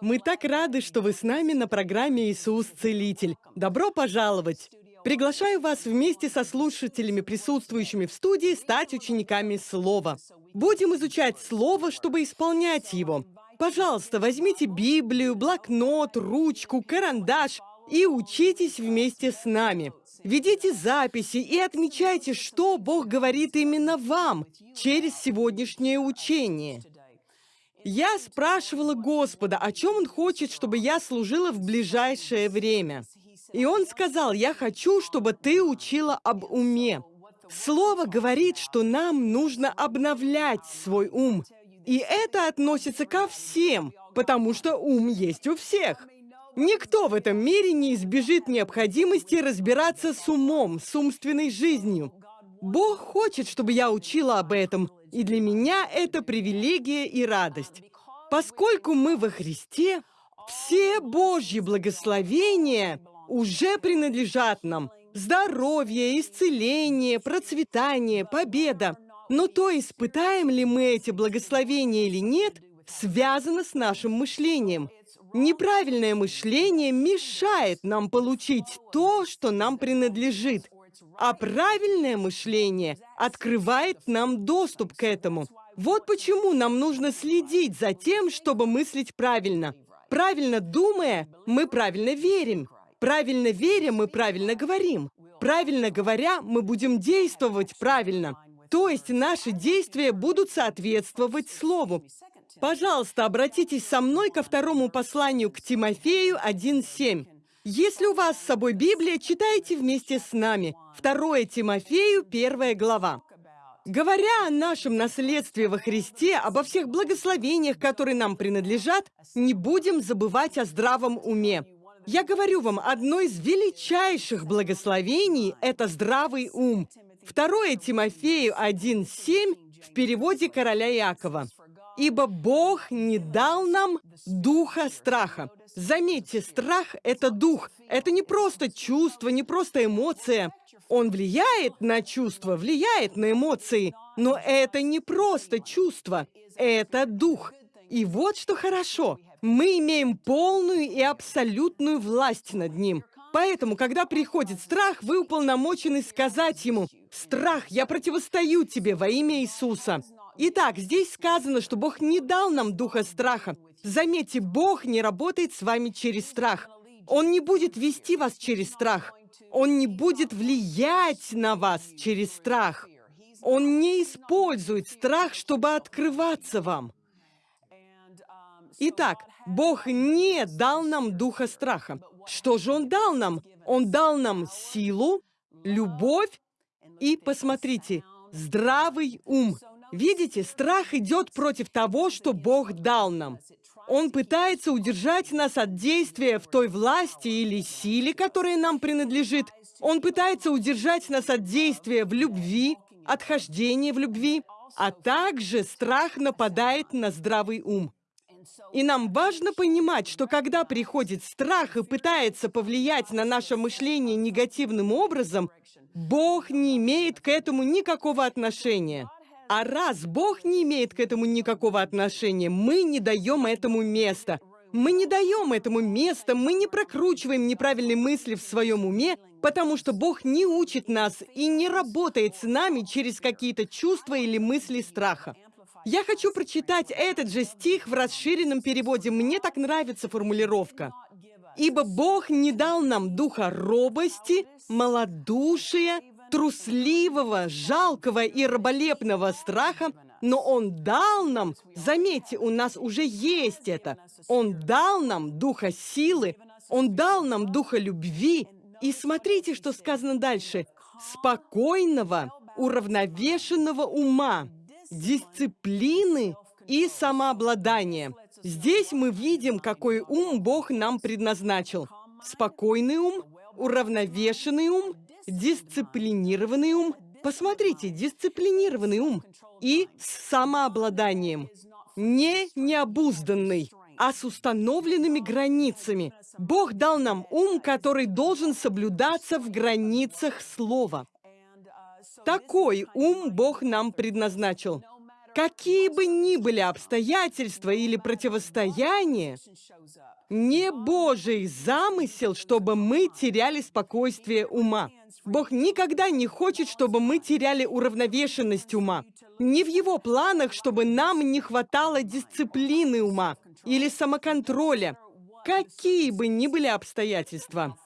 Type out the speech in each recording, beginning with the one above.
Мы так рады, что вы с нами на программе «Иисус Целитель». Добро пожаловать! Приглашаю вас вместе со слушателями, присутствующими в студии, стать учениками Слова. Будем изучать Слово, чтобы исполнять его. Пожалуйста, возьмите Библию, блокнот, ручку, карандаш и учитесь вместе с нами. Ведите записи и отмечайте, что Бог говорит именно вам через сегодняшнее учение. Я спрашивала Господа, о чем Он хочет, чтобы я служила в ближайшее время. И Он сказал, я хочу, чтобы ты учила об уме. Слово говорит, что нам нужно обновлять свой ум. И это относится ко всем, потому что ум есть у всех. Никто в этом мире не избежит необходимости разбираться с умом, с умственной жизнью. Бог хочет, чтобы я учила об этом, и для меня это привилегия и радость. Поскольку мы во Христе, все Божьи благословения уже принадлежат нам. Здоровье, исцеление, процветание, победа. Но то, испытаем ли мы эти благословения или нет, связано с нашим мышлением. Неправильное мышление мешает нам получить то, что нам принадлежит. А правильное мышление открывает нам доступ к этому. Вот почему нам нужно следить за тем, чтобы мыслить правильно. Правильно думая, мы правильно верим. Правильно веря, мы правильно говорим. Правильно говоря, мы будем действовать правильно. То есть наши действия будут соответствовать Слову. Пожалуйста, обратитесь со мной ко второму посланию к Тимофею 1.7. Если у вас с собой Библия, читайте вместе с нами. 2 Тимофею, 1 глава. Говоря о нашем наследстве во Христе, обо всех благословениях, которые нам принадлежат, не будем забывать о здравом уме. Я говорю вам, одно из величайших благословений – это здравый ум. 2 Тимофею 1.7 в переводе короля Якова. «Ибо Бог не дал нам духа страха». Заметьте, страх – это дух. Это не просто чувство, не просто эмоция. Он влияет на чувства, влияет на эмоции. Но это не просто чувство, это дух. И вот что хорошо. Мы имеем полную и абсолютную власть над ним. Поэтому, когда приходит страх, вы уполномочены сказать ему, «Страх, я противостою тебе во имя Иисуса». Итак, здесь сказано, что Бог не дал нам духа страха. Заметьте, Бог не работает с вами через страх. Он не будет вести вас через страх. Он не будет влиять на вас через страх. Он не использует страх, чтобы открываться вам. Итак, Бог не дал нам духа страха. Что же Он дал нам? Он дал нам силу, любовь и, посмотрите, здравый ум. Видите, страх идет против того, что Бог дал нам. Он пытается удержать нас от действия в той власти или силе, которая нам принадлежит. Он пытается удержать нас от действия в любви, от хождения в любви, а также страх нападает на здравый ум. И нам важно понимать, что когда приходит страх и пытается повлиять на наше мышление негативным образом, Бог не имеет к этому никакого отношения. А раз Бог не имеет к этому никакого отношения, мы не даем этому места. Мы не даем этому места, мы не прокручиваем неправильные мысли в своем уме, потому что Бог не учит нас и не работает с нами через какие-то чувства или мысли страха. Я хочу прочитать этот же стих в расширенном переводе. Мне так нравится формулировка. «Ибо Бог не дал нам духа робости, малодушия, трусливого, жалкого и раболепного страха, но Он дал нам, заметьте, у нас уже есть это, Он дал нам духа силы, Он дал нам духа любви. И смотрите, что сказано дальше. Спокойного, уравновешенного ума, дисциплины и самообладания. Здесь мы видим, какой ум Бог нам предназначил. Спокойный ум, уравновешенный ум дисциплинированный ум. Посмотрите, дисциплинированный ум. И с самообладанием. Не необузданный, а с установленными границами. Бог дал нам ум, который должен соблюдаться в границах слова. Такой ум Бог нам предназначил. Какие бы ни были обстоятельства или противостояния, не Божий замысел, чтобы мы теряли спокойствие ума. Бог никогда не хочет, чтобы мы теряли уравновешенность ума. Не в Его планах, чтобы нам не хватало дисциплины ума или самоконтроля, какие бы ни были обстоятельства.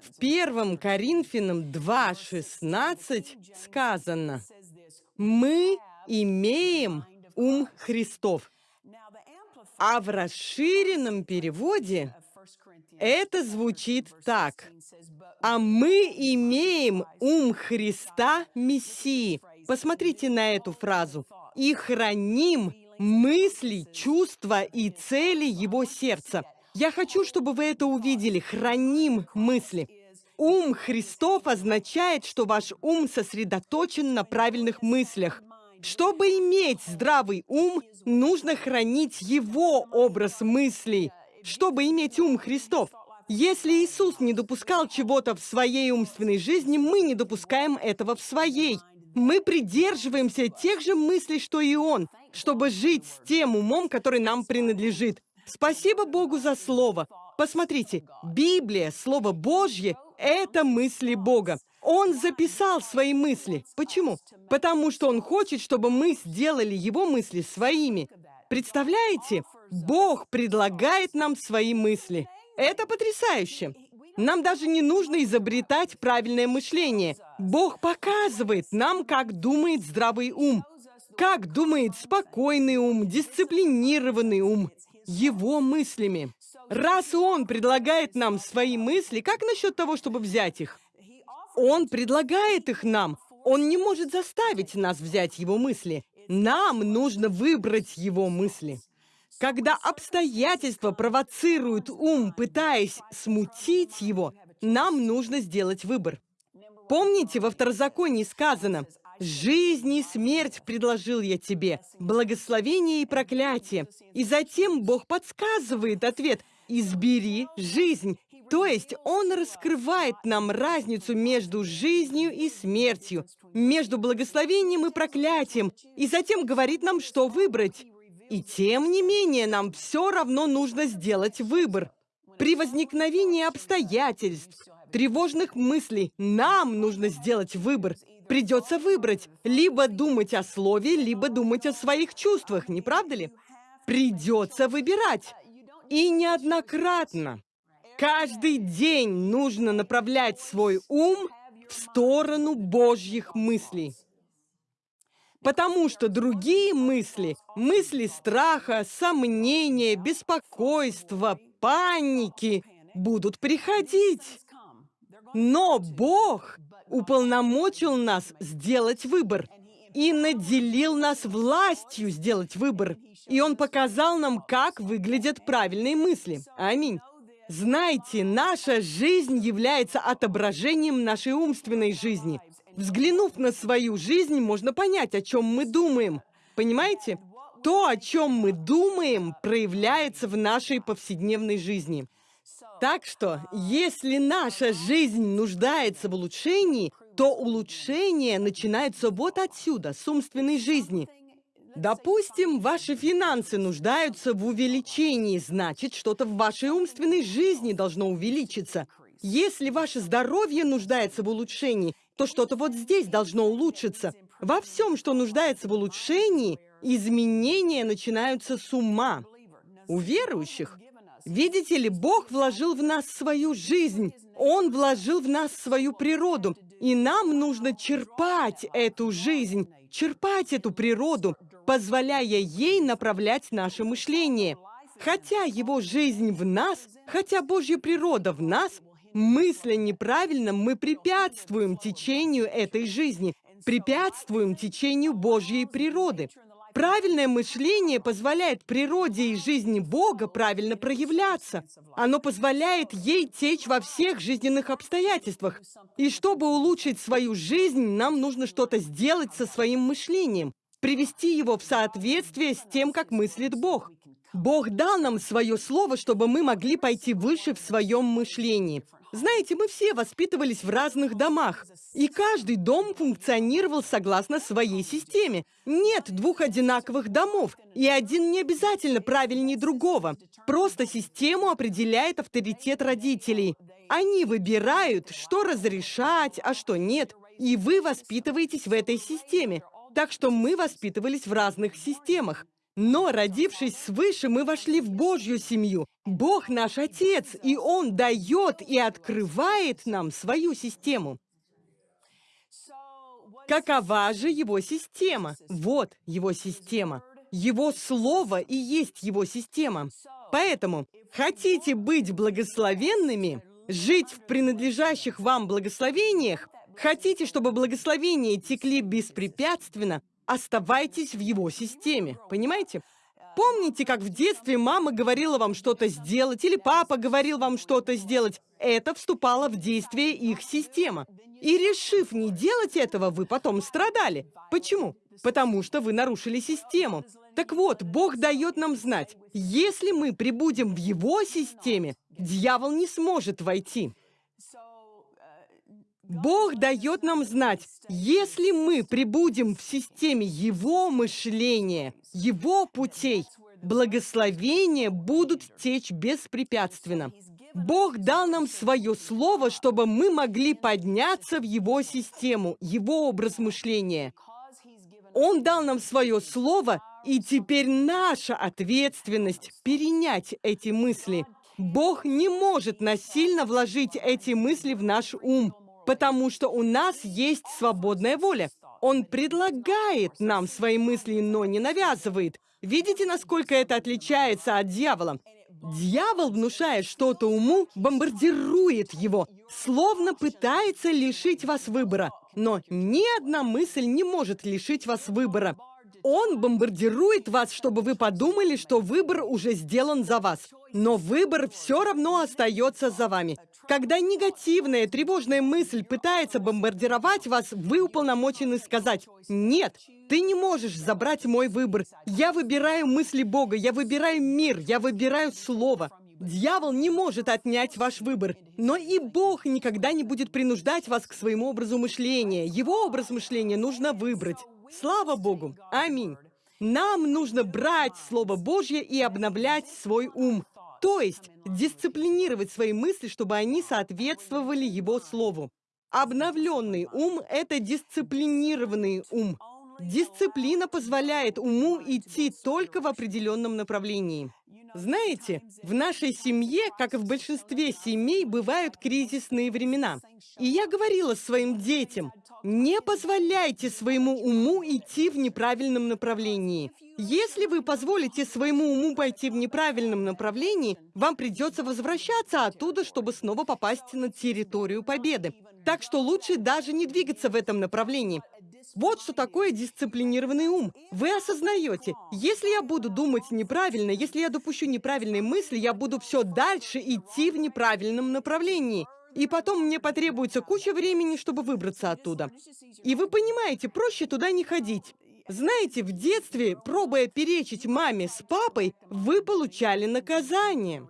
В первом Коринфянам 2.16 сказано, «Мы имеем ум Христов». А в расширенном переводе это звучит так. «А мы имеем ум Христа Мессии». Посмотрите на эту фразу. «И храним мысли, чувства и цели Его сердца». Я хочу, чтобы вы это увидели. Храним мысли. Ум Христов означает, что ваш ум сосредоточен на правильных мыслях. Чтобы иметь здравый ум, нужно хранить его образ мыслей. Чтобы иметь ум Христов. Если Иисус не допускал чего-то в своей умственной жизни, мы не допускаем этого в своей. Мы придерживаемся тех же мыслей, что и Он, чтобы жить с тем умом, который нам принадлежит. Спасибо Богу за Слово. Посмотрите, Библия, Слово Божье — это мысли Бога. Он записал свои мысли. Почему? Потому что Он хочет, чтобы мы сделали Его мысли своими. Представляете? Бог предлагает нам свои мысли. Это потрясающе. Нам даже не нужно изобретать правильное мышление. Бог показывает нам, как думает здравый ум, как думает спокойный ум, дисциплинированный ум его мыслями. Раз он предлагает нам свои мысли, как насчет того, чтобы взять их? Он предлагает их нам. Он не может заставить нас взять его мысли. Нам нужно выбрать его мысли. Когда обстоятельства провоцируют ум, пытаясь смутить его, нам нужно сделать выбор. Помните, во второзаконии сказано, Жизнь и смерть предложил я тебе, благословение и проклятие. И затем Бог подсказывает ответ «Избери жизнь». То есть Он раскрывает нам разницу между жизнью и смертью, между благословением и проклятием, и затем говорит нам, что выбрать. И тем не менее, нам все равно нужно сделать выбор. При возникновении обстоятельств, тревожных мыслей, нам нужно сделать выбор – Придется выбрать, либо думать о слове, либо думать о своих чувствах, не правда ли? Придется выбирать. И неоднократно. Каждый день нужно направлять свой ум в сторону Божьих мыслей. Потому что другие мысли, мысли страха, сомнения, беспокойства, паники будут приходить. Но Бог уполномочил нас сделать выбор и наделил нас властью сделать выбор. И Он показал нам, как выглядят правильные мысли. Аминь. Знаете, наша жизнь является отображением нашей умственной жизни. Взглянув на свою жизнь, можно понять, о чем мы думаем. Понимаете? То, о чем мы думаем, проявляется в нашей повседневной жизни. Так что, если наша жизнь нуждается в улучшении, то улучшение начинается вот отсюда, с умственной жизни. Допустим, ваши финансы нуждаются в увеличении, значит, что-то в вашей умственной жизни должно увеличиться. Если ваше здоровье нуждается в улучшении, то что-то вот здесь должно улучшиться. Во всем, что нуждается в улучшении, изменения начинаются с ума. У верующих Видите ли, Бог вложил в нас свою жизнь. Он вложил в нас свою природу. И нам нужно черпать эту жизнь, черпать эту природу, позволяя ей направлять наше мышление. Хотя его жизнь в нас, хотя Божья природа в нас, мысля неправильно, мы препятствуем течению этой жизни, препятствуем течению Божьей природы. Правильное мышление позволяет природе и жизни Бога правильно проявляться. Оно позволяет ей течь во всех жизненных обстоятельствах. И чтобы улучшить свою жизнь, нам нужно что-то сделать со своим мышлением, привести его в соответствие с тем, как мыслит Бог. Бог дал нам свое слово, чтобы мы могли пойти выше в своем мышлении. Знаете, мы все воспитывались в разных домах, и каждый дом функционировал согласно своей системе. Нет двух одинаковых домов, и один не обязательно правильнее другого. Просто систему определяет авторитет родителей. Они выбирают, что разрешать, а что нет, и вы воспитываетесь в этой системе. Так что мы воспитывались в разных системах. Но, родившись свыше, мы вошли в Божью семью. Бог наш Отец, и Он дает и открывает нам свою систему. Какова же его система? Вот его система. Его слово и есть его система. Поэтому, хотите быть благословенными, жить в принадлежащих вам благословениях, хотите, чтобы благословения текли беспрепятственно, оставайтесь в его системе, понимаете? Помните, как в детстве мама говорила вам что-то сделать, или папа говорил вам что-то сделать? Это вступало в действие их система. И решив не делать этого, вы потом страдали. Почему? Потому что вы нарушили систему. Так вот, Бог дает нам знать, если мы прибудем в Его системе, дьявол не сможет войти. Бог дает нам знать, если мы прибудем в системе Его мышления, Его путей, благословения будут течь беспрепятственно. Бог дал нам свое слово, чтобы мы могли подняться в Его систему, Его образ мышления. Он дал нам свое слово, и теперь наша ответственность перенять эти мысли. Бог не может насильно вложить эти мысли в наш ум потому что у нас есть свободная воля. Он предлагает нам свои мысли, но не навязывает. Видите, насколько это отличается от дьявола? Дьявол, внушая что-то уму, бомбардирует его, словно пытается лишить вас выбора. Но ни одна мысль не может лишить вас выбора. Он бомбардирует вас, чтобы вы подумали, что выбор уже сделан за вас. Но выбор все равно остается за вами. Когда негативная, тревожная мысль пытается бомбардировать вас, вы уполномочены сказать «Нет, ты не можешь забрать мой выбор. Я выбираю мысли Бога, я выбираю мир, я выбираю Слово». Дьявол не может отнять ваш выбор, но и Бог никогда не будет принуждать вас к своему образу мышления. Его образ мышления нужно выбрать. Слава Богу! Аминь! Нам нужно брать Слово Божье и обновлять свой ум. То есть дисциплинировать свои мысли, чтобы они соответствовали его слову. Обновленный ум – это дисциплинированный ум. Дисциплина позволяет уму идти только в определенном направлении. Знаете, в нашей семье, как и в большинстве семей, бывают кризисные времена. И я говорила своим детям, не позволяйте своему уму идти в неправильном направлении. Если вы позволите своему уму пойти в неправильном направлении, вам придется возвращаться оттуда, чтобы снова попасть на территорию победы. Так что лучше даже не двигаться в этом направлении. Вот что такое дисциплинированный ум. Вы осознаете, если я буду думать неправильно, если я допущу неправильные мысли, я буду все дальше идти в неправильном направлении. И потом мне потребуется куча времени, чтобы выбраться оттуда. И вы понимаете, проще туда не ходить. Знаете, в детстве, пробуя перечить маме с папой, вы получали наказание.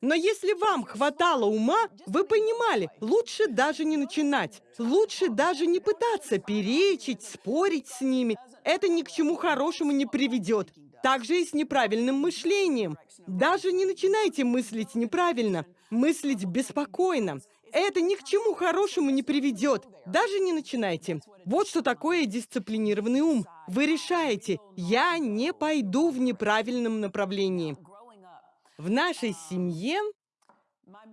Но если вам хватало ума, вы понимали, лучше даже не начинать. Лучше даже не пытаться перечить, спорить с ними. Это ни к чему хорошему не приведет. Так же и с неправильным мышлением. Даже не начинайте мыслить неправильно, мыслить беспокойно. Это ни к чему хорошему не приведет. Даже не начинайте. Вот что такое дисциплинированный ум. Вы решаете, я не пойду в неправильном направлении. В нашей семье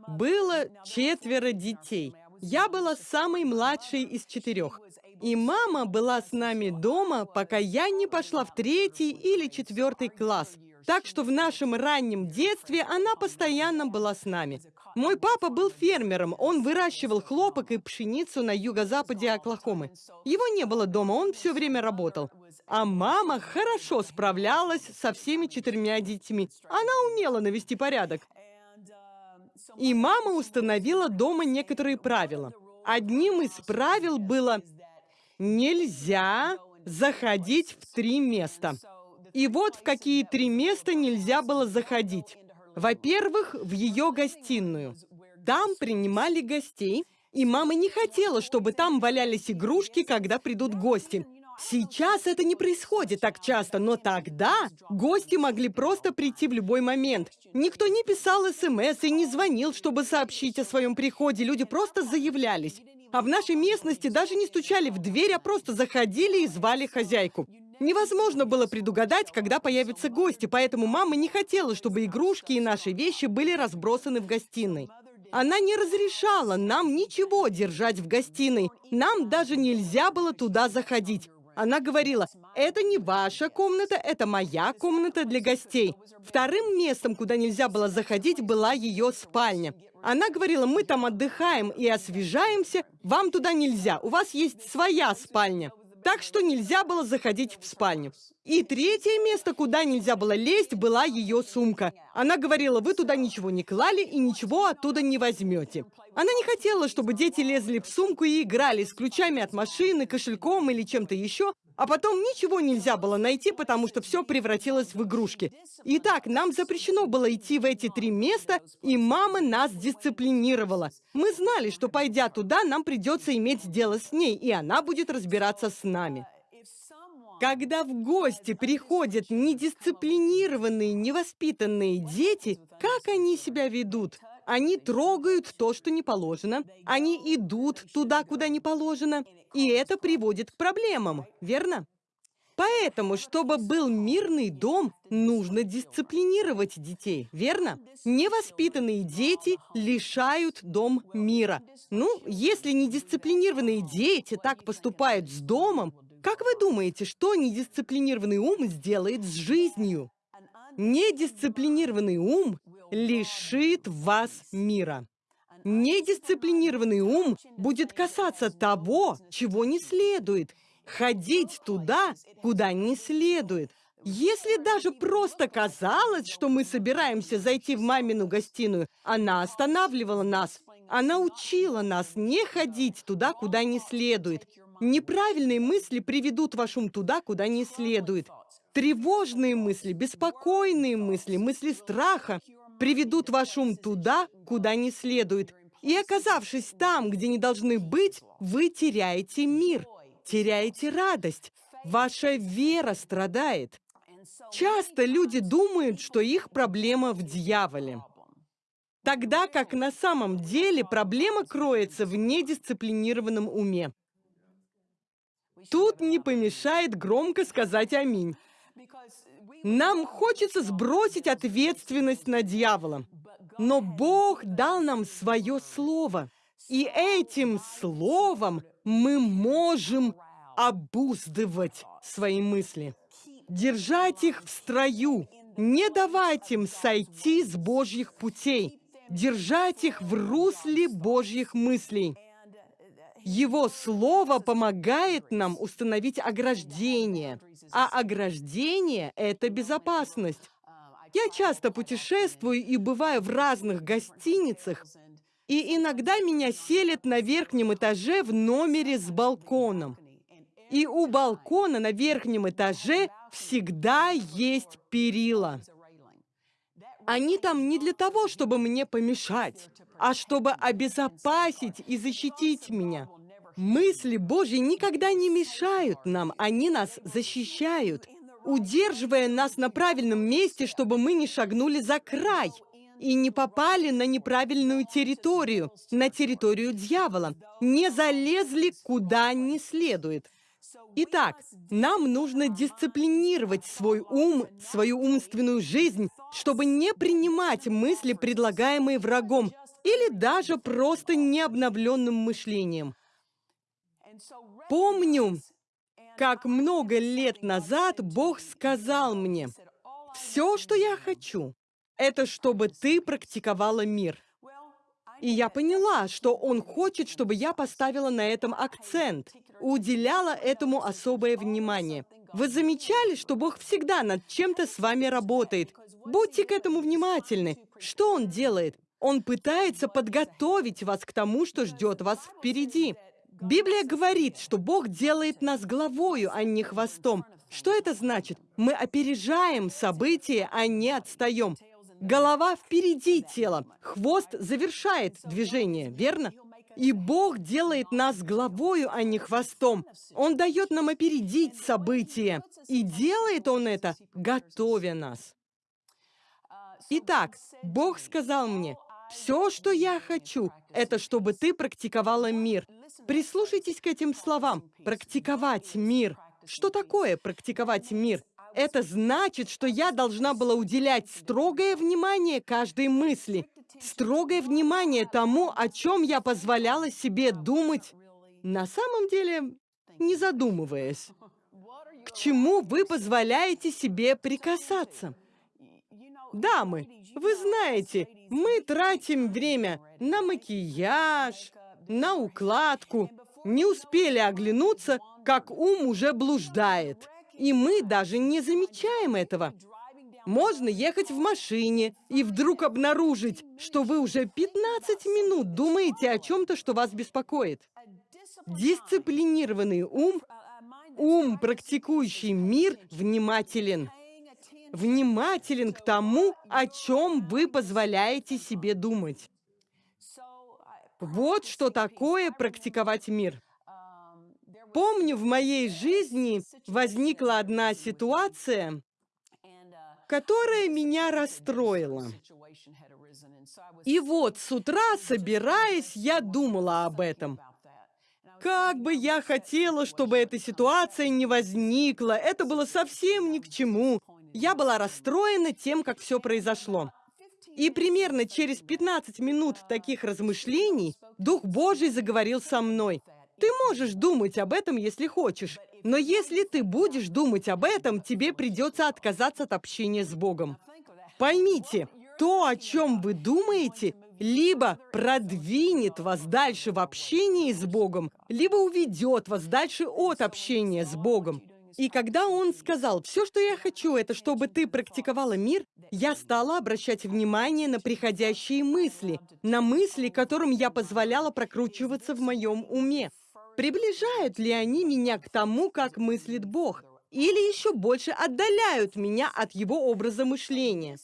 было четверо детей. Я была самой младшей из четырех. И мама была с нами дома, пока я не пошла в третий или четвертый класс. Так что в нашем раннем детстве она постоянно была с нами. Мой папа был фермером, он выращивал хлопок и пшеницу на юго-западе Оклахомы. Его не было дома, он все время работал. А мама хорошо справлялась со всеми четырьмя детьми. Она умела навести порядок. И мама установила дома некоторые правила. Одним из правил было «нельзя заходить в три места». И вот в какие три места нельзя было заходить. Во-первых, в ее гостиную. Там принимали гостей, и мама не хотела, чтобы там валялись игрушки, когда придут гости. Сейчас это не происходит так часто, но тогда гости могли просто прийти в любой момент. Никто не писал СМС и не звонил, чтобы сообщить о своем приходе, люди просто заявлялись. А в нашей местности даже не стучали в дверь, а просто заходили и звали хозяйку. Невозможно было предугадать, когда появятся гости, поэтому мама не хотела, чтобы игрушки и наши вещи были разбросаны в гостиной. Она не разрешала нам ничего держать в гостиной. Нам даже нельзя было туда заходить. Она говорила, это не ваша комната, это моя комната для гостей. Вторым местом, куда нельзя было заходить, была ее спальня. Она говорила, мы там отдыхаем и освежаемся, вам туда нельзя, у вас есть своя спальня. Так что нельзя было заходить в спальню. И третье место, куда нельзя было лезть, была ее сумка. Она говорила, вы туда ничего не клали и ничего оттуда не возьмете. Она не хотела, чтобы дети лезли в сумку и играли с ключами от машины, кошельком или чем-то еще, а потом ничего нельзя было найти, потому что все превратилось в игрушки. Итак, нам запрещено было идти в эти три места, и мама нас дисциплинировала. Мы знали, что пойдя туда, нам придется иметь дело с ней, и она будет разбираться с нами. Когда в гости приходят недисциплинированные, невоспитанные дети, как они себя ведут? Они трогают то, что не положено. Они идут туда, куда не положено. И это приводит к проблемам, верно? Поэтому, чтобы был мирный дом, нужно дисциплинировать детей, верно? Невоспитанные дети лишают дом мира. Ну, если недисциплинированные дети так поступают с домом, как вы думаете, что недисциплинированный ум сделает с жизнью? Недисциплинированный ум лишит вас мира. Недисциплинированный ум будет касаться того, чего не следует, ходить туда, куда не следует. Если даже просто казалось, что мы собираемся зайти в мамину гостиную, она останавливала нас. Она учила нас не ходить туда, куда не следует. Неправильные мысли приведут ваш ум туда, куда не следует. Тревожные мысли, беспокойные мысли, мысли страха приведут ваш ум туда, куда не следует. И оказавшись там, где не должны быть, вы теряете мир, теряете радость. Ваша вера страдает. Часто люди думают, что их проблема в дьяволе. Тогда как на самом деле проблема кроется в недисциплинированном уме. Тут не помешает громко сказать «Аминь». Нам хочется сбросить ответственность на дьявола. Но Бог дал нам свое слово. И этим словом мы можем обуздывать свои мысли, держать их в строю, не давать им сойти с Божьих путей, держать их в русле Божьих мыслей. Его слово помогает нам установить ограждение, а ограждение – это безопасность. Я часто путешествую и бываю в разных гостиницах, и иногда меня селят на верхнем этаже в номере с балконом. И у балкона на верхнем этаже всегда есть перила. Они там не для того, чтобы мне помешать, а чтобы обезопасить и защитить меня. Мысли Божьи никогда не мешают нам, они нас защищают, удерживая нас на правильном месте, чтобы мы не шагнули за край и не попали на неправильную территорию, на территорию дьявола, не залезли куда не следует. Итак, нам нужно дисциплинировать свой ум, свою умственную жизнь, чтобы не принимать мысли, предлагаемые врагом, или даже просто необновленным мышлением. Помню, как много лет назад Бог сказал мне, «Все, что я хочу, это чтобы ты практиковала мир». И я поняла, что Он хочет, чтобы я поставила на этом акцент, уделяла этому особое внимание. Вы замечали, что Бог всегда над чем-то с вами работает? Будьте к этому внимательны. Что Он делает? Он пытается подготовить вас к тому, что ждет вас впереди. Библия говорит, что Бог делает нас головою, а не хвостом, Что это значит? Мы опережаем события, а не отстаем. Голова впереди тела, хвост завершает движение, верно? И Бог делает нас головою, а не хвостом. Он дает нам опередить события. И делает Он это, готовя нас. Итак, Бог сказал мне, все, что я хочу, это чтобы ты практиковала мир. Прислушайтесь к этим словам. Практиковать мир. Что такое практиковать мир? Это значит, что я должна была уделять строгое внимание каждой мысли, строгое внимание тому, о чем я позволяла себе думать, на самом деле не задумываясь. К чему вы позволяете себе прикасаться? Дамы, вы знаете, мы тратим время на макияж, на укладку. Не успели оглянуться, как ум уже блуждает. И мы даже не замечаем этого. Можно ехать в машине и вдруг обнаружить, что вы уже 15 минут думаете о чем-то, что вас беспокоит. Дисциплинированный ум, ум, практикующий мир, внимателен внимателен к тому, о чем вы позволяете себе думать. Вот что такое практиковать мир. Помню, в моей жизни возникла одна ситуация, которая меня расстроила. И вот с утра, собираясь, я думала об этом. Как бы я хотела, чтобы эта ситуация не возникла, это было совсем ни к чему. Я была расстроена тем, как все произошло. И примерно через 15 минут таких размышлений Дух Божий заговорил со мной. Ты можешь думать об этом, если хочешь, но если ты будешь думать об этом, тебе придется отказаться от общения с Богом. Поймите, то, о чем вы думаете, либо продвинет вас дальше в общении с Богом, либо уведет вас дальше от общения с Богом. И когда он сказал, все, что я хочу, это чтобы ты практиковала мир, я стала обращать внимание на приходящие мысли, на мысли, которым я позволяла прокручиваться в моем уме. Приближают ли они меня к тому, как мыслит Бог? Или еще больше отдаляют меня от его образа мышления?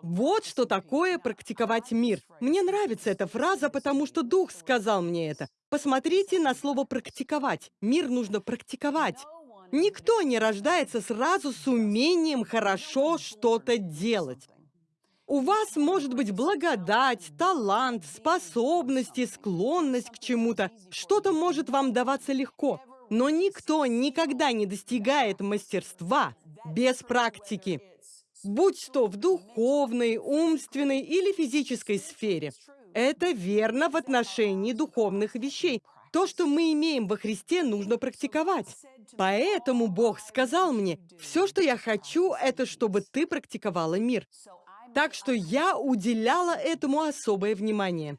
Вот что такое практиковать мир. Мне нравится эта фраза, потому что Дух сказал мне это. Посмотрите на слово «практиковать». Мир нужно практиковать. Никто не рождается сразу с умением хорошо что-то делать. У вас может быть благодать, талант, способности, склонность к чему-то. Что-то может вам даваться легко. Но никто никогда не достигает мастерства без практики. Будь то в духовной, умственной или физической сфере. Это верно в отношении духовных вещей. То, что мы имеем во Христе, нужно практиковать. Поэтому Бог сказал мне, все, что я хочу, это чтобы ты практиковала мир. Так что я уделяла этому особое внимание.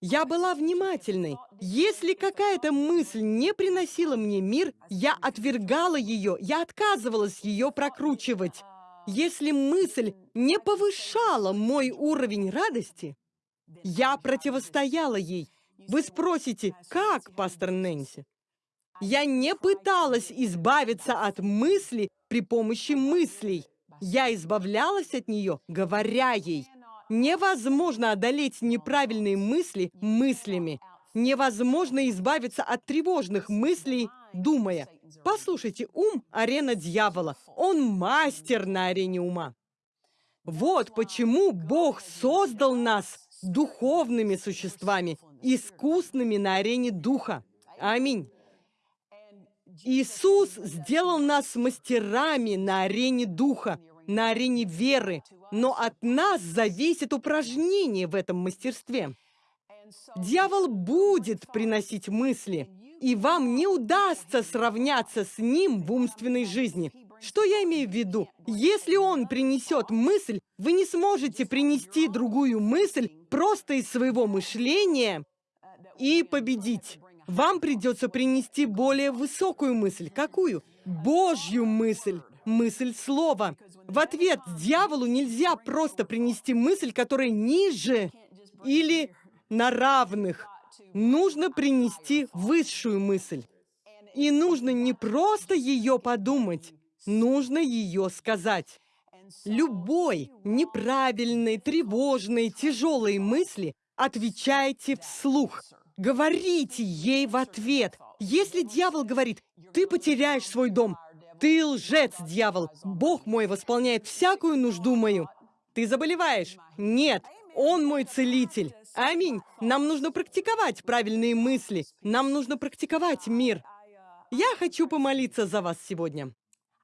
Я была внимательной. Если какая-то мысль не приносила мне мир, я отвергала ее, я отказывалась ее прокручивать. Если мысль не повышала мой уровень радости, я противостояла ей. Вы спросите, как, пастор Нэнси? Я не пыталась избавиться от мысли при помощи мыслей. Я избавлялась от нее, говоря ей. Невозможно одолеть неправильные мысли мыслями. Невозможно избавиться от тревожных мыслей, думая. Послушайте, ум – арена дьявола. Он мастер на арене ума. Вот почему Бог создал нас духовными существами, искусными на арене духа. Аминь. Иисус сделал нас мастерами на арене духа, на арене веры, но от нас зависит упражнение в этом мастерстве. Дьявол будет приносить мысли, и вам не удастся сравняться с ним в умственной жизни. Что я имею в виду? Если он принесет мысль, вы не сможете принести другую мысль просто из своего мышления и победить. Вам придется принести более высокую мысль. Какую? Божью мысль. Мысль слова. В ответ дьяволу нельзя просто принести мысль, которая ниже или на равных. Нужно принести высшую мысль. И нужно не просто ее подумать, нужно ее сказать. Любой неправильной, тревожной, тяжелой мысли отвечайте вслух. Говорите ей в ответ. Если дьявол говорит, ты потеряешь свой дом, ты лжец, дьявол, Бог мой восполняет всякую нужду мою. Ты заболеваешь? Нет, Он мой целитель. Аминь. Нам нужно практиковать правильные мысли. Нам нужно практиковать мир. Я хочу помолиться за вас сегодня.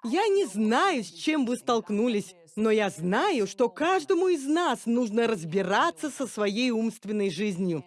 Я не знаю, с чем вы столкнулись, но я знаю, что каждому из нас нужно разбираться со своей умственной жизнью.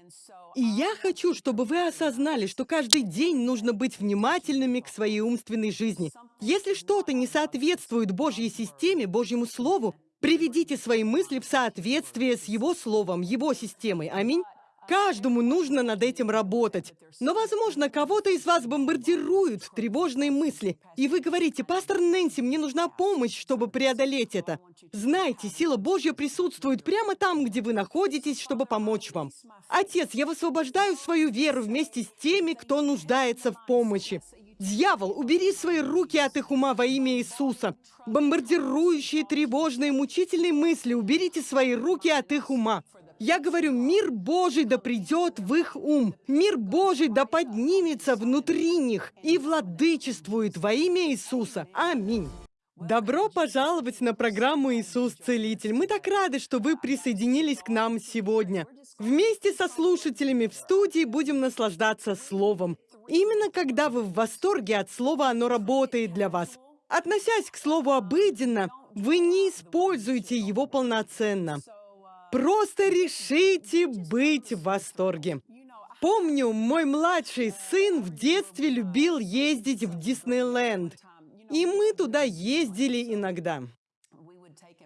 И я хочу, чтобы вы осознали, что каждый день нужно быть внимательными к своей умственной жизни. Если что-то не соответствует Божьей системе, Божьему Слову, приведите свои мысли в соответствие с Его Словом, Его системой. Аминь. Каждому нужно над этим работать. Но, возможно, кого-то из вас бомбардируют тревожные мысли, и вы говорите, «Пастор Нэнси, мне нужна помощь, чтобы преодолеть это». Знайте, сила Божья присутствует прямо там, где вы находитесь, чтобы помочь вам. Отец, я высвобождаю свою веру вместе с теми, кто нуждается в помощи. Дьявол, убери свои руки от их ума во имя Иисуса. Бомбардирующие, тревожные, мучительные мысли, уберите свои руки от их ума. Я говорю, мир Божий да придет в их ум, мир Божий да поднимется внутри них и владычествует во имя Иисуса. Аминь. Добро пожаловать на программу «Иисус Целитель». Мы так рады, что вы присоединились к нам сегодня. Вместе со слушателями в студии будем наслаждаться Словом. Именно когда вы в восторге от Слова, оно работает для вас. Относясь к Слову обыденно, вы не используете его полноценно. Просто решите быть в восторге. Помню, мой младший сын в детстве любил ездить в Диснейленд. И мы туда ездили иногда.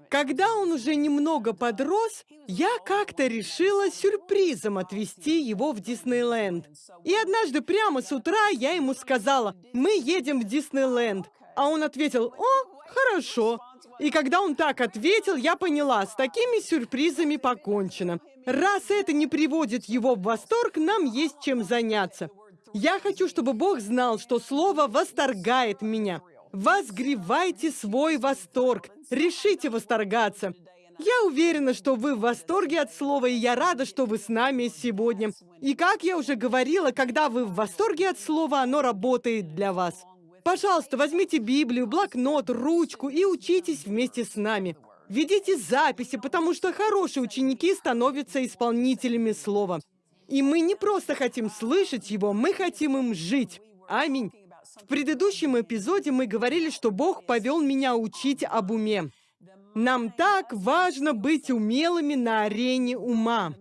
Когда он уже немного подрос, я как-то решила сюрпризом отвезти его в Диснейленд. И однажды прямо с утра я ему сказала, мы едем в Диснейленд. А он ответил, о, хорошо. И когда он так ответил, я поняла, с такими сюрпризами покончено. Раз это не приводит его в восторг, нам есть чем заняться. Я хочу, чтобы Бог знал, что Слово восторгает меня. Возгревайте свой восторг. Решите восторгаться. Я уверена, что вы в восторге от слова, и я рада, что вы с нами сегодня. И как я уже говорила, когда вы в восторге от слова, оно работает для вас. Пожалуйста, возьмите Библию, блокнот, ручку и учитесь вместе с нами. Ведите записи, потому что хорошие ученики становятся исполнителями слова. И мы не просто хотим слышать его, мы хотим им жить. Аминь. В предыдущем эпизоде мы говорили, что Бог повел меня учить об уме. Нам так важно быть умелыми на арене ума.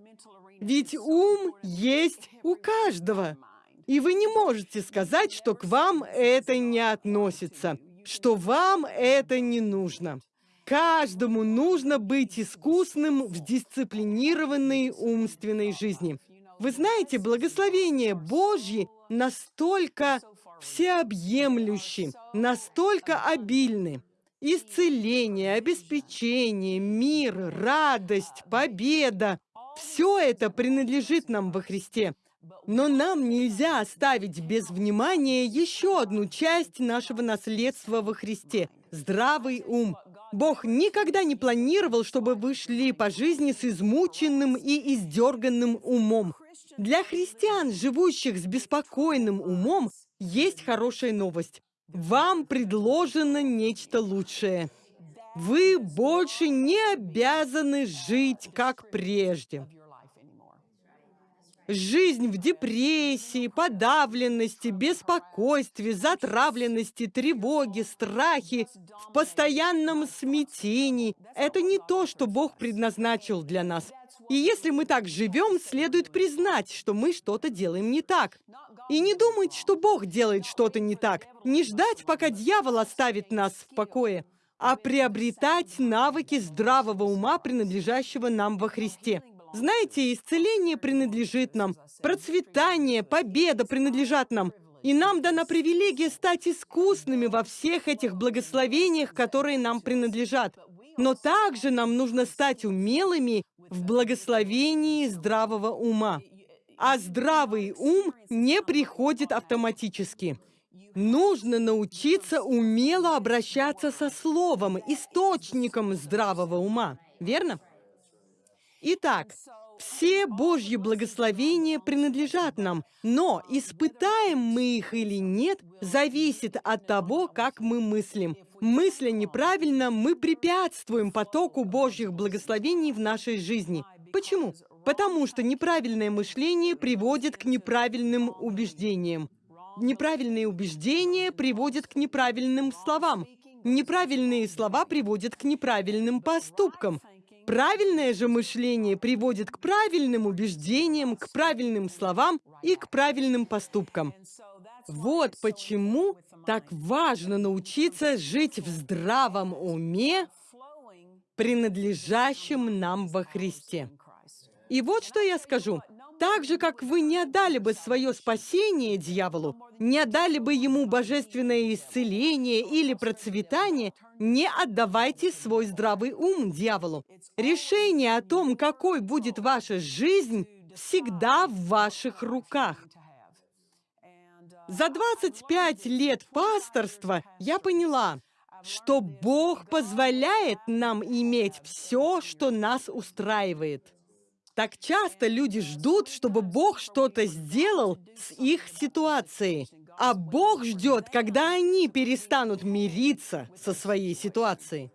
Ведь ум есть у каждого. И вы не можете сказать, что к вам это не относится, что вам это не нужно. Каждому нужно быть искусным в дисциплинированной умственной жизни. Вы знаете, благословение Божье настолько всеобъемлющи, настолько обильны. Исцеление, обеспечение, мир, радость, победа – все это принадлежит нам во Христе. Но нам нельзя оставить без внимания еще одну часть нашего наследства во Христе – здравый ум. Бог никогда не планировал, чтобы вы шли по жизни с измученным и издерганным умом. Для христиан, живущих с беспокойным умом, есть хорошая новость. Вам предложено нечто лучшее. Вы больше не обязаны жить, как прежде. Жизнь в депрессии, подавленности, беспокойстве, затравленности, тревоге, страхе, в постоянном смятении – это не то, что Бог предназначил для нас. И если мы так живем, следует признать, что мы что-то делаем не так. И не думать, что Бог делает что-то не так. Не ждать, пока дьявол оставит нас в покое, а приобретать навыки здравого ума, принадлежащего нам во Христе. Знаете, исцеление принадлежит нам, процветание, победа принадлежат нам. И нам дана привилегия стать искусными во всех этих благословениях, которые нам принадлежат. Но также нам нужно стать умелыми в благословении здравого ума. А здравый ум не приходит автоматически. Нужно научиться умело обращаться со словом, источником здравого ума. Верно? Итак, все Божьи благословения принадлежат нам, но испытаем мы их или нет, зависит от того, как мы мыслим. Мысля неправильно, мы препятствуем потоку Божьих благословений в нашей жизни. Почему? Потому что неправильное мышление приводит к неправильным убеждениям. Неправильные убеждения приводят к неправильным словам. Неправильные слова приводят к неправильным поступкам. Правильное же мышление приводит к правильным убеждениям, к правильным словам и к правильным поступкам. Вот почему так важно научиться жить в здравом уме, принадлежащем нам во Христе. И вот что я скажу. Так же, как вы не отдали бы свое спасение дьяволу, не отдали бы ему божественное исцеление или процветание, не отдавайте свой здравый ум дьяволу. Решение о том, какой будет ваша жизнь, всегда в ваших руках. За 25 лет пасторства я поняла, что Бог позволяет нам иметь все, что нас устраивает. Так часто люди ждут, чтобы Бог что-то сделал с их ситуацией. А Бог ждет, когда они перестанут мириться со своей ситуацией.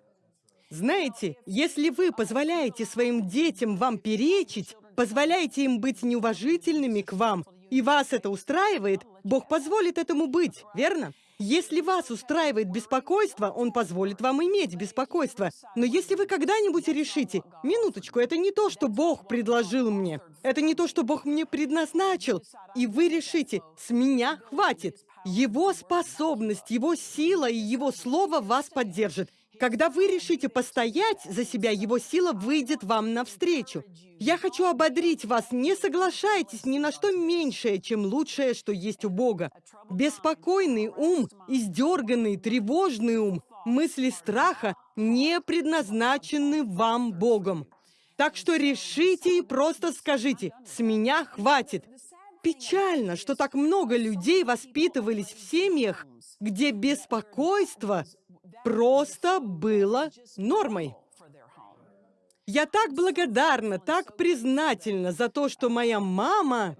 Знаете, если вы позволяете своим детям вам перечить, позволяете им быть неуважительными к вам, и вас это устраивает, Бог позволит этому быть, верно? Если вас устраивает беспокойство, он позволит вам иметь беспокойство. Но если вы когда-нибудь решите, минуточку, это не то, что Бог предложил мне, это не то, что Бог мне предназначил, и вы решите, с меня хватит, его способность, его сила и его слово вас поддержит. Когда вы решите постоять за себя, его сила выйдет вам навстречу. Я хочу ободрить вас, не соглашайтесь ни на что меньшее, чем лучшее, что есть у Бога. Беспокойный ум, издерганный, тревожный ум, мысли страха не предназначены вам Богом. Так что решите и просто скажите «С меня хватит». Печально, что так много людей воспитывались в семьях, где беспокойство просто было нормой. Я так благодарна, так признательна за то, что моя мама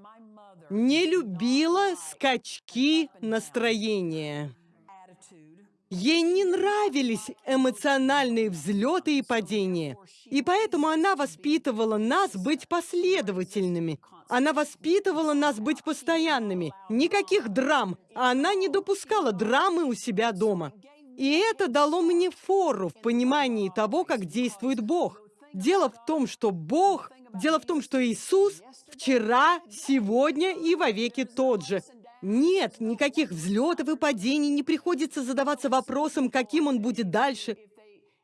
не любила скачки настроения. Ей не нравились эмоциональные взлеты и падения. И поэтому она воспитывала нас быть последовательными. Она воспитывала нас быть постоянными. Никаких драм. Она не допускала драмы у себя дома. И это дало мне фору в понимании того, как действует Бог. Дело в том, что Бог, дело в том, что Иисус вчера, сегодня и вовеки тот же. Нет, никаких взлетов и падений, не приходится задаваться вопросом, каким он будет дальше.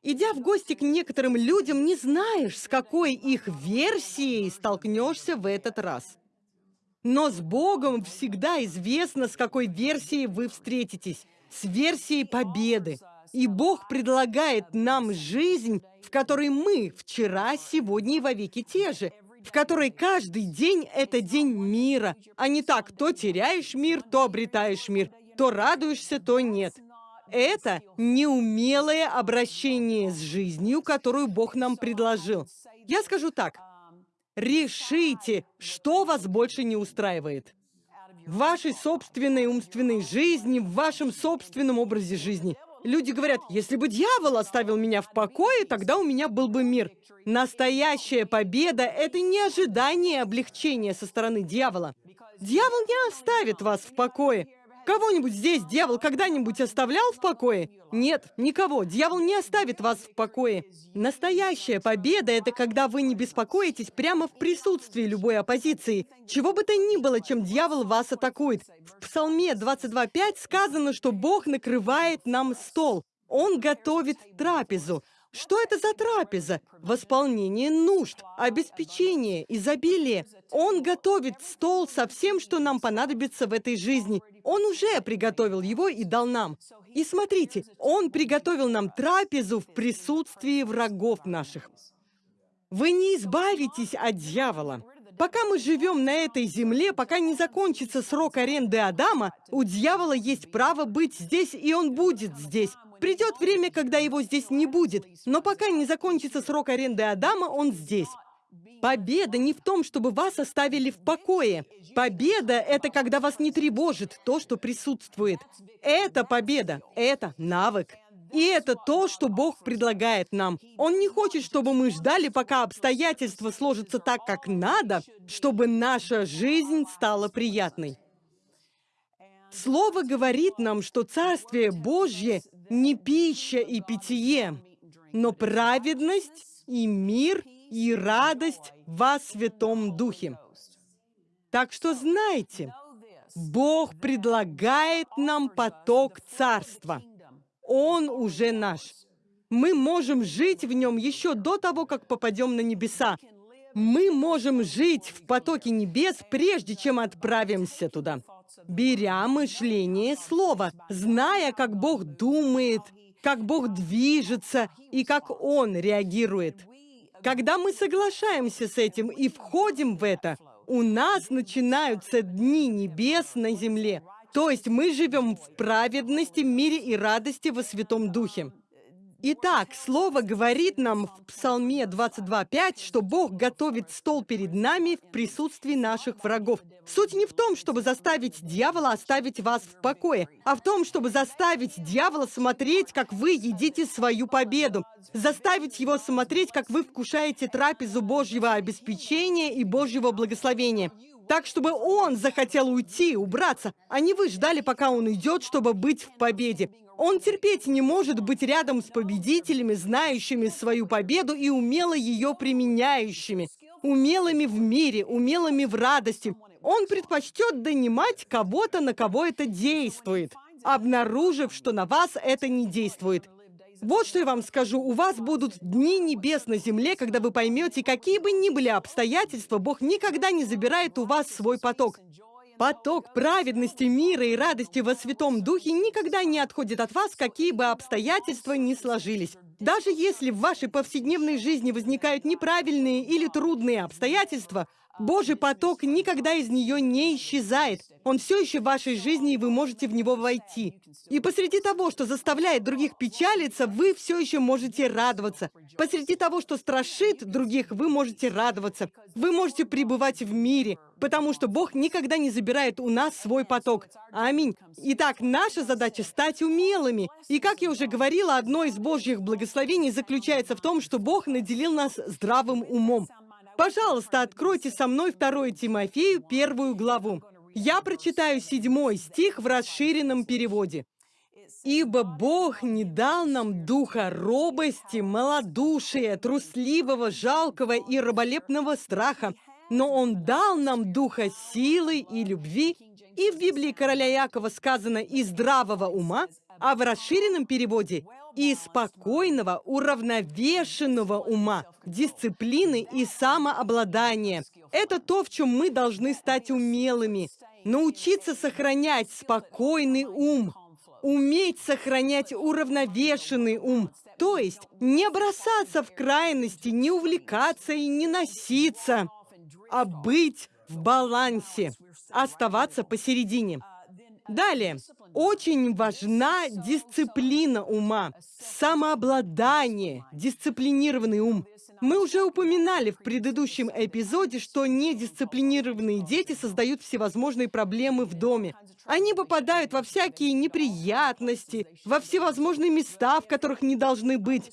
Идя в гости к некоторым людям, не знаешь, с какой их версией столкнешься в этот раз. Но с Богом всегда известно, с какой версией вы встретитесь с версией победы. И Бог предлагает нам жизнь, в которой мы вчера, сегодня и вовеки те же, в которой каждый день — это день мира, а не так, то теряешь мир, то обретаешь мир, то радуешься, то нет. Это неумелое обращение с жизнью, которую Бог нам предложил. Я скажу так. Решите, что вас больше не устраивает в вашей собственной умственной жизни, в вашем собственном образе жизни. Люди говорят, если бы дьявол оставил меня в покое, тогда у меня был бы мир. Настоящая победа — это не ожидание облегчения со стороны дьявола. Дьявол не оставит вас в покое. Кого-нибудь здесь дьявол когда-нибудь оставлял в покое? Нет, никого. Дьявол не оставит вас в покое. Настоящая победа — это когда вы не беспокоитесь прямо в присутствии любой оппозиции. Чего бы то ни было, чем дьявол вас атакует. В Псалме 22.5 сказано, что Бог накрывает нам стол. Он готовит трапезу. Что это за трапеза? Восполнение нужд, обеспечение, изобилие. Он готовит стол со всем, что нам понадобится в этой жизни. Он уже приготовил его и дал нам. И смотрите, Он приготовил нам трапезу в присутствии врагов наших. Вы не избавитесь от дьявола. Пока мы живем на этой земле, пока не закончится срок аренды Адама, у дьявола есть право быть здесь, и он будет здесь. Придет время, когда его здесь не будет, но пока не закончится срок аренды Адама, он здесь. Победа не в том, чтобы вас оставили в покое. Победа — это когда вас не тревожит то, что присутствует. Это победа, это навык. И это то, что Бог предлагает нам. Он не хочет, чтобы мы ждали, пока обстоятельства сложатся так, как надо, чтобы наша жизнь стала приятной. Слово говорит нам, что Царствие Божье не пища и питье, но праведность и мир и радость во Святом Духе. Так что знайте, Бог предлагает нам поток Царства – он уже наш. Мы можем жить в нем еще до того, как попадем на небеса. Мы можем жить в потоке небес, прежде чем отправимся туда. Беря мышление слова, зная, как Бог думает, как Бог движется и как Он реагирует. Когда мы соглашаемся с этим и входим в это, у нас начинаются дни небес на земле. То есть мы живем в праведности, мире и радости во Святом Духе. Итак, Слово говорит нам в Псалме 22.5, что Бог готовит стол перед нами в присутствии наших врагов. Суть не в том, чтобы заставить дьявола оставить вас в покое, а в том, чтобы заставить дьявола смотреть, как вы едите свою победу, заставить его смотреть, как вы вкушаете трапезу Божьего обеспечения и Божьего благословения. Так, чтобы он захотел уйти, убраться, а не вы ждали, пока он уйдет, чтобы быть в победе. Он терпеть не может быть рядом с победителями, знающими свою победу и умело ее применяющими. Умелыми в мире, умелыми в радости. Он предпочтет донимать кого-то, на кого это действует, обнаружив, что на вас это не действует. Вот что я вам скажу. У вас будут дни небес на земле, когда вы поймете, какие бы ни были обстоятельства, Бог никогда не забирает у вас свой поток. Поток праведности, мира и радости во Святом Духе никогда не отходит от вас, какие бы обстоятельства ни сложились. Даже если в вашей повседневной жизни возникают неправильные или трудные обстоятельства, Божий поток никогда из нее не исчезает. Он все еще в вашей жизни, и вы можете в него войти. И посреди того, что заставляет других печалиться, вы все еще можете радоваться. Посреди того, что страшит других, вы можете радоваться. Вы можете пребывать в мире, потому что Бог никогда не забирает у нас свой поток. Аминь. Итак, наша задача — стать умелыми. И, как я уже говорила, одно из Божьих благословений заключается в том, что Бог наделил нас здравым умом. Пожалуйста, откройте со мной 2 Тимофею, первую главу. Я прочитаю седьмой стих в расширенном переводе. «Ибо Бог не дал нам духа робости, малодушия, трусливого, жалкого и раболепного страха, но Он дал нам духа силы и любви, и в Библии короля Якова сказано «и здравого ума», а в расширенном переводе и спокойного, уравновешенного ума, дисциплины и самообладания. Это то, в чем мы должны стать умелыми. Научиться сохранять спокойный ум, уметь сохранять уравновешенный ум, то есть не бросаться в крайности, не увлекаться и не носиться, а быть в балансе, оставаться посередине. Далее. Очень важна дисциплина ума, самообладание, дисциплинированный ум. Мы уже упоминали в предыдущем эпизоде, что недисциплинированные дети создают всевозможные проблемы в доме. Они попадают во всякие неприятности, во всевозможные места, в которых не должны быть.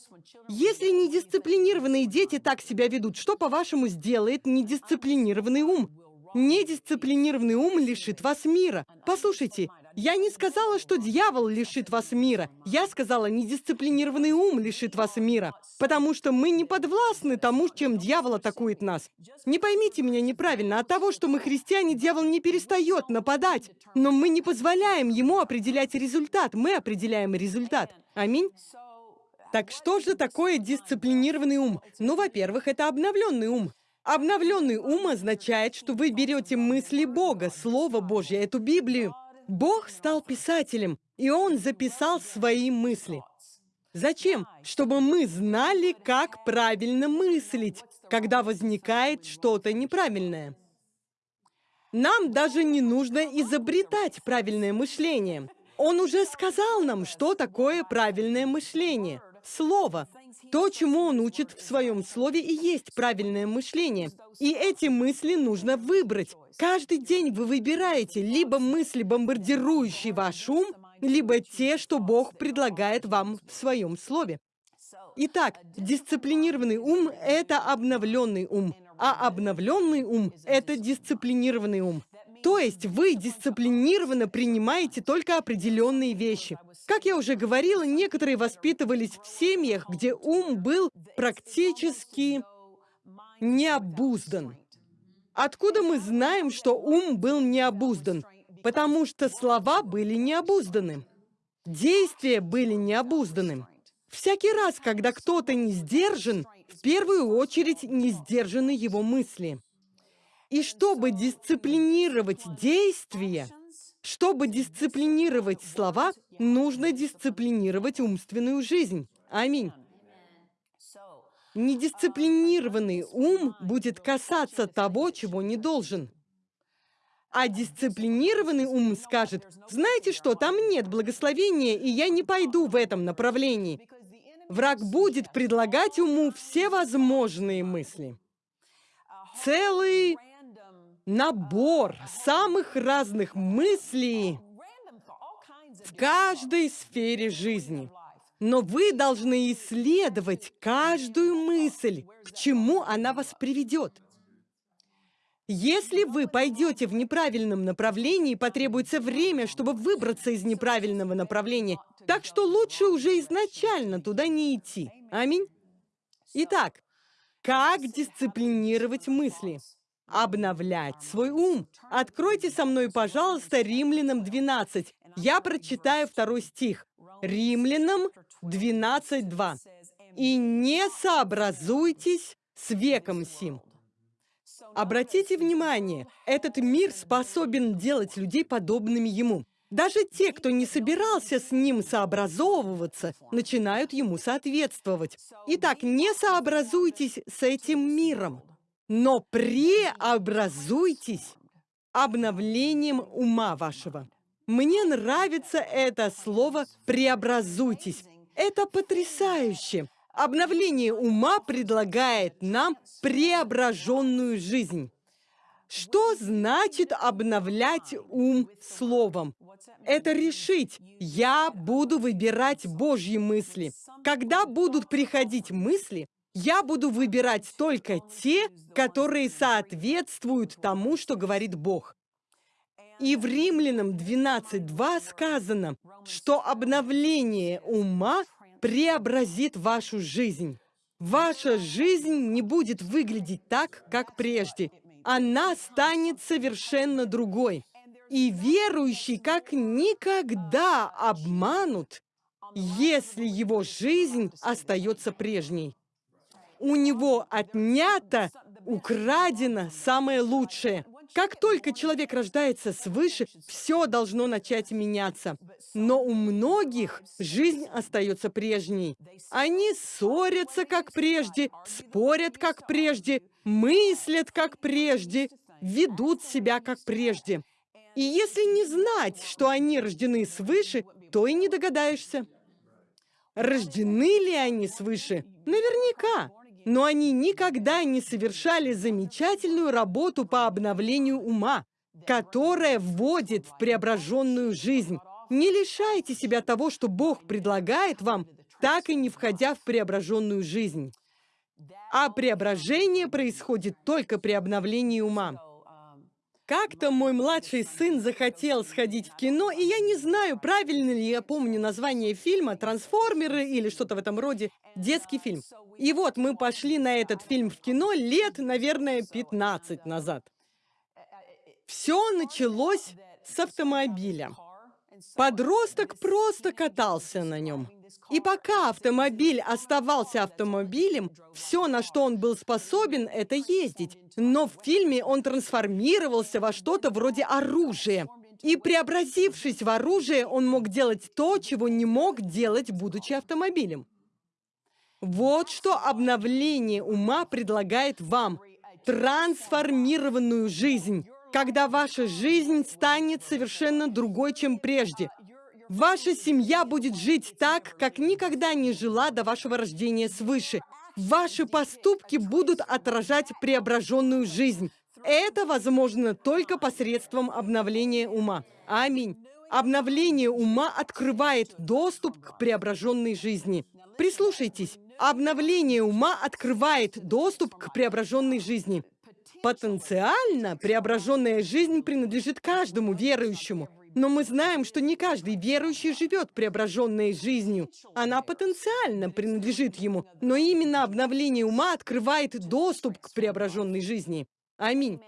Если недисциплинированные дети так себя ведут, что, по-вашему, сделает недисциплинированный ум? Недисциплинированный ум лишит вас мира. Послушайте, я не сказала, что дьявол лишит вас мира. Я сказала, недисциплинированный ум лишит вас мира. Потому что мы не подвластны тому, чем дьявол атакует нас. Не поймите меня неправильно. От того, что мы христиане, дьявол не перестает нападать. Но мы не позволяем ему определять результат. Мы определяем результат. Аминь. Так что же такое дисциплинированный ум? Ну, во-первых, это обновленный ум. Обновленный ум означает, что вы берете мысли Бога, Слово Божье, эту Библию. Бог стал писателем, и Он записал свои мысли. Зачем? Чтобы мы знали, как правильно мыслить, когда возникает что-то неправильное. Нам даже не нужно изобретать правильное мышление. Он уже сказал нам, что такое правильное мышление. Слово. То, чему он учит в своем слове, и есть правильное мышление. И эти мысли нужно выбрать. Каждый день вы выбираете либо мысли, бомбардирующие ваш ум, либо те, что Бог предлагает вам в своем слове. Итак, дисциплинированный ум – это обновленный ум, а обновленный ум – это дисциплинированный ум. То есть вы дисциплинированно принимаете только определенные вещи. Как я уже говорила, некоторые воспитывались в семьях, где ум был практически необуздан. Откуда мы знаем, что ум был необуздан? Потому что слова были необузданы. Действия были необузданы. Всякий раз, когда кто-то не сдержан, в первую очередь не сдержаны его мысли. И чтобы дисциплинировать действия, чтобы дисциплинировать слова, нужно дисциплинировать умственную жизнь. Аминь. Недисциплинированный ум будет касаться того, чего не должен. А дисциплинированный ум скажет, знаете что, там нет благословения, и я не пойду в этом направлении. Враг будет предлагать уму все возможные мысли. Целый набор самых разных мыслей в каждой сфере жизни. Но вы должны исследовать каждую мысль, к чему она вас приведет. Если вы пойдете в неправильном направлении, потребуется время, чтобы выбраться из неправильного направления. Так что лучше уже изначально туда не идти. Аминь. Итак, как дисциплинировать мысли? Обновлять свой ум. Откройте со мной, пожалуйста, Римлянам 12. Я прочитаю второй стих. Римлянам 12.2. «И не сообразуйтесь с веком сим». Обратите внимание, этот мир способен делать людей подобными ему. Даже те, кто не собирался с ним сообразовываться, начинают ему соответствовать. Итак, не сообразуйтесь с этим миром но преобразуйтесь обновлением ума вашего. Мне нравится это слово «преобразуйтесь». Это потрясающе. Обновление ума предлагает нам преображенную жизнь. Что значит обновлять ум словом? Это решить. Я буду выбирать Божьи мысли. Когда будут приходить мысли, я буду выбирать только те, которые соответствуют тому, что говорит Бог. И в Римлянам 12.2 сказано, что обновление ума преобразит вашу жизнь. Ваша жизнь не будет выглядеть так, как прежде. Она станет совершенно другой. И верующий как никогда обманут, если его жизнь остается прежней у него отнято, украдено самое лучшее. Как только человек рождается свыше, все должно начать меняться. Но у многих жизнь остается прежней. Они ссорятся, как прежде, спорят, как прежде, мыслят, как прежде, ведут себя, как прежде. И если не знать, что они рождены свыше, то и не догадаешься. Рождены ли они свыше? Наверняка но они никогда не совершали замечательную работу по обновлению ума, которая вводит в преображенную жизнь. Не лишайте себя того, что Бог предлагает вам, так и не входя в преображенную жизнь. А преображение происходит только при обновлении ума. Как-то мой младший сын захотел сходить в кино, и я не знаю, правильно ли я помню название фильма «Трансформеры» или что-то в этом роде, детский фильм. И вот мы пошли на этот фильм в кино лет, наверное, 15 назад. Все началось с автомобиля. Подросток просто катался на нем. И пока автомобиль оставался автомобилем, все, на что он был способен, это ездить. Но в фильме он трансформировался во что-то вроде оружия. И преобразившись в оружие, он мог делать то, чего не мог делать, будучи автомобилем. Вот что обновление ума предлагает вам. Трансформированную жизнь, когда ваша жизнь станет совершенно другой, чем прежде. Ваша семья будет жить так, как никогда не жила до вашего рождения свыше. Ваши поступки будут отражать преображенную жизнь. Это возможно только посредством обновления ума. Аминь. Обновление ума открывает доступ к преображенной жизни. Прислушайтесь. Обновление ума открывает доступ к преображенной жизни. Потенциально преображенная жизнь принадлежит каждому верующему. Но мы знаем, что не каждый верующий живет преображенной жизнью. Она потенциально принадлежит ему. Но именно обновление ума открывает доступ к преображенной жизни. Аминь.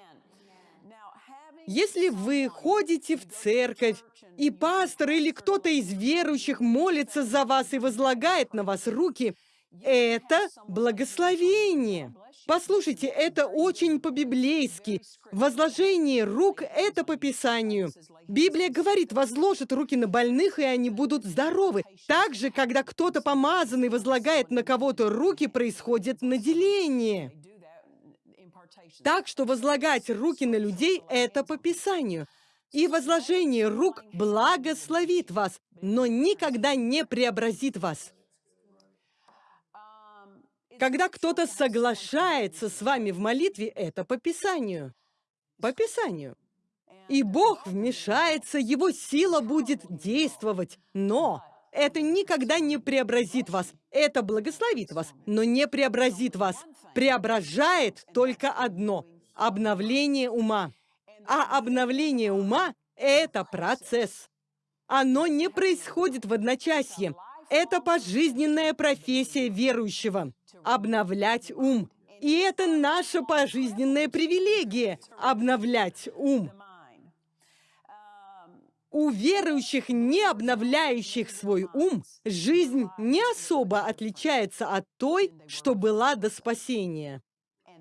Если вы ходите в церковь, и пастор или кто-то из верующих молится за вас и возлагает на вас руки, это благословение. Послушайте, это очень по-библейски. Возложение рук – это по Писанию. Библия говорит, возложат руки на больных, и они будут здоровы. Также, когда кто-то помазанный возлагает на кого-то руки, происходит наделение. Так что возлагать руки на людей – это по Писанию. И возложение рук благословит вас, но никогда не преобразит вас. Когда кто-то соглашается с вами в молитве, это по Писанию. По Писанию. И Бог вмешается, Его сила будет действовать. Но это никогда не преобразит вас. Это благословит вас, но не преобразит вас. Преображает только одно – обновление ума. А обновление ума – это процесс. Оно не происходит в одночасье. Это пожизненная профессия верующего – обновлять ум. И это наша пожизненная привилегия – обновлять ум. У верующих, не обновляющих свой ум, жизнь не особо отличается от той, что была до спасения.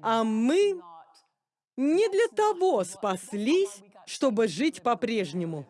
А мы не для того спаслись, чтобы жить по-прежнему.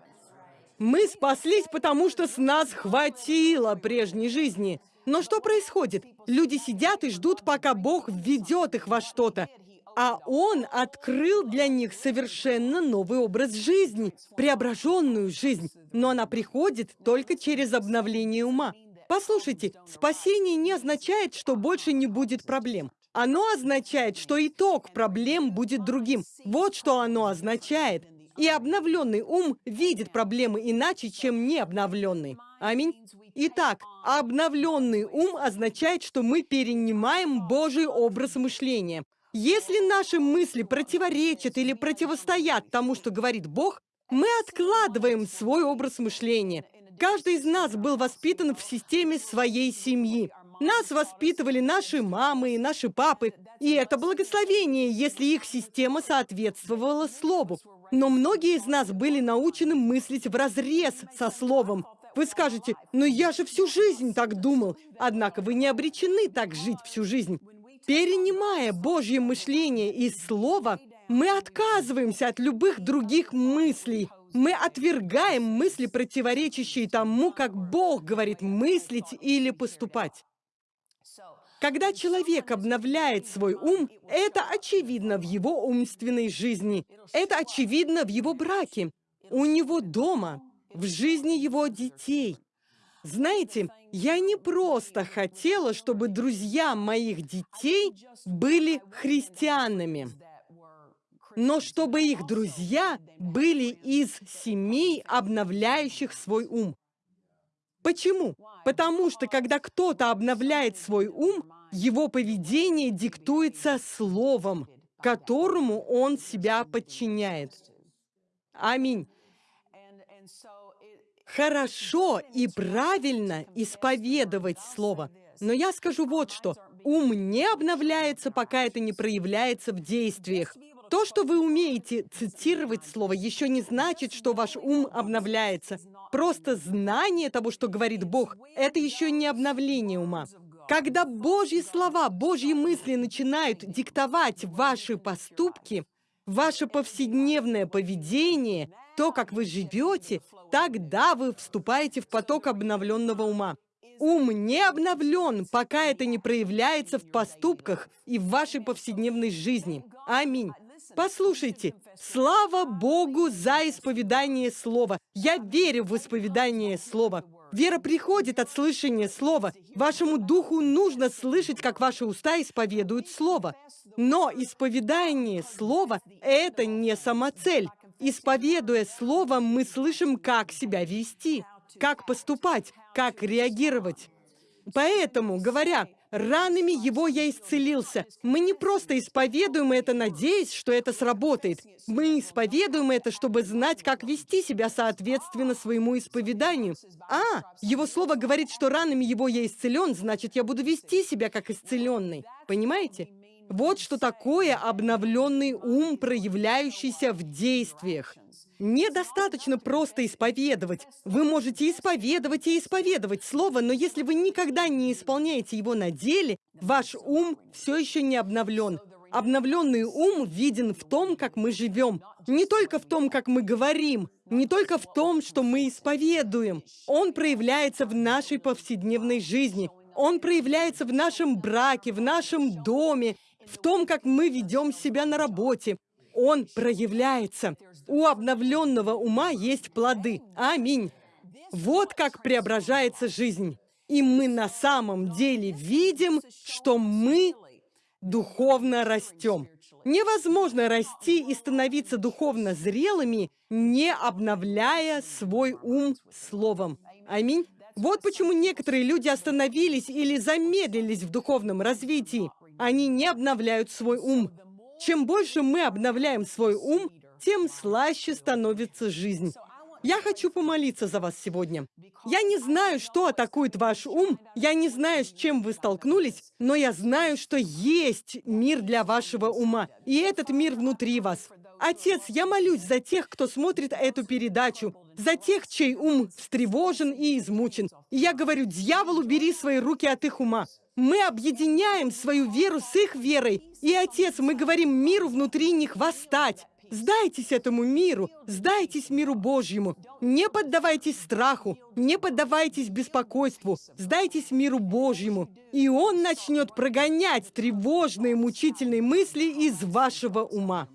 Мы спаслись, потому что с нас хватило прежней жизни. Но что происходит? Люди сидят и ждут, пока Бог введет их во что-то. А он открыл для них совершенно новый образ жизни, преображенную жизнь. Но она приходит только через обновление ума. Послушайте, спасение не означает, что больше не будет проблем. Оно означает, что итог проблем будет другим. Вот что оно означает. И обновленный ум видит проблемы иначе, чем необновленный. Аминь. Итак, обновленный ум означает, что мы перенимаем Божий образ мышления. Если наши мысли противоречат или противостоят тому, что говорит Бог, мы откладываем свой образ мышления. Каждый из нас был воспитан в системе своей семьи. Нас воспитывали наши мамы и наши папы, и это благословение, если их система соответствовала Слову. Но многие из нас были научены мыслить в разрез со Словом. Вы скажете, ну я же всю жизнь так думал. Однако вы не обречены так жить всю жизнь. Перенимая Божье мышление из Слова, мы отказываемся от любых других мыслей. Мы отвергаем мысли, противоречащие тому, как Бог говорит мыслить или поступать. Когда человек обновляет свой ум, это очевидно в его умственной жизни. Это очевидно в его браке, у него дома, в жизни его детей. Знаете, я не просто хотела, чтобы друзья моих детей были христианами, но чтобы их друзья были из семей, обновляющих свой ум. Почему? Потому что, когда кто-то обновляет свой ум, его поведение диктуется словом, которому он себя подчиняет. Аминь хорошо и правильно исповедовать Слово. Но я скажу вот что. Ум не обновляется, пока это не проявляется в действиях. То, что вы умеете цитировать Слово, еще не значит, что ваш ум обновляется. Просто знание того, что говорит Бог, это еще не обновление ума. Когда Божьи слова, Божьи мысли начинают диктовать ваши поступки, ваше повседневное поведение, то, как вы живете, тогда вы вступаете в поток обновленного ума. Ум не обновлен, пока это не проявляется в поступках и в вашей повседневной жизни. Аминь. Послушайте, слава Богу за исповедание Слова. Я верю в исповедание Слова. Вера приходит от слышания Слова. Вашему духу нужно слышать, как ваши уста исповедуют Слово. Но исповедание Слова — это не самоцель. Исповедуя Слово, мы слышим, как себя вести, как поступать, как реагировать. Поэтому, говоря, ранами его я исцелился, мы не просто исповедуем это, надеясь, что это сработает. Мы исповедуем это, чтобы знать, как вести себя соответственно своему исповеданию. А, его слово говорит, что ранами его я исцелен, значит, я буду вести себя как исцеленный. Понимаете? Вот что такое обновленный ум, проявляющийся в действиях. Недостаточно просто исповедовать. Вы можете исповедовать и исповедовать слово, но если вы никогда не исполняете его на деле, ваш ум все еще не обновлен. Обновленный ум виден в том, как мы живем. Не только в том, как мы говорим, не только в том, что мы исповедуем. Он проявляется в нашей повседневной жизни. Он проявляется в нашем браке, в нашем доме, в том, как мы ведем себя на работе. Он проявляется. У обновленного ума есть плоды. Аминь. Вот как преображается жизнь. И мы на самом деле видим, что мы духовно растем. Невозможно расти и становиться духовно зрелыми, не обновляя свой ум словом. Аминь. Вот почему некоторые люди остановились или замедлились в духовном развитии. Они не обновляют свой ум. Чем больше мы обновляем свой ум, тем слаще становится жизнь. Я хочу помолиться за вас сегодня. Я не знаю, что атакует ваш ум, я не знаю, с чем вы столкнулись, но я знаю, что есть мир для вашего ума, и этот мир внутри вас. Отец, я молюсь за тех, кто смотрит эту передачу, за тех, чей ум встревожен и измучен. И я говорю, дьяволу, бери свои руки от их ума. Мы объединяем свою веру с их верой. И, Отец, мы говорим миру внутри них восстать. Сдайтесь этому миру, сдайтесь миру Божьему. Не поддавайтесь страху, не поддавайтесь беспокойству, сдайтесь миру Божьему. И Он начнет прогонять тревожные, мучительные мысли из вашего ума.